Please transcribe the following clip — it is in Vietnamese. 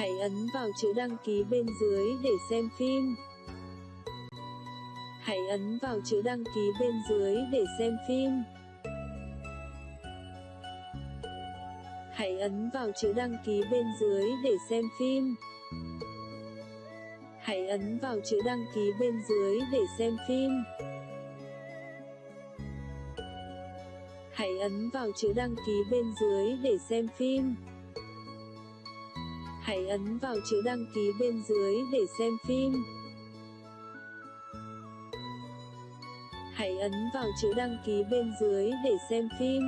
Hãy ấn vào chữ đăng ký bên dưới để xem phim. Hãy ấn vào chữ đăng ký bên dưới để xem phim. Hãy ấn vào chữ đăng ký bên dưới để xem phim. Hãy ấn vào chữ đăng ký bên dưới để xem phim. Hãy ấn vào chữ đăng ký bên dưới để xem phim. Hãy ấn vào chữ đăng ký bên dưới để xem phim. Hãy ấn vào chữ đăng ký bên dưới để xem phim.